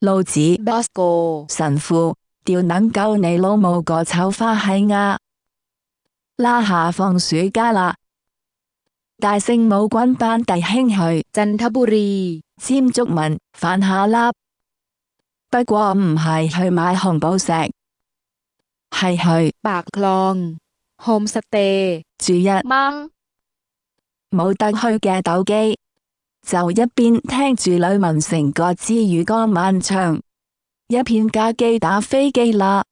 老子 Bosco 神父，屌能够你老母个臭花閪呀！拉下放暑假啦，带圣母军班弟兄去 จันทบุรี 尖竹文饭下粒，不过唔系去买红宝石，系去 ปากคลองโฮมสเตย์ 住一 มั้ง 冇得去嘅斗机， 就一边听住吕文成个之雨歌漫唱，一片架机打飞机啦。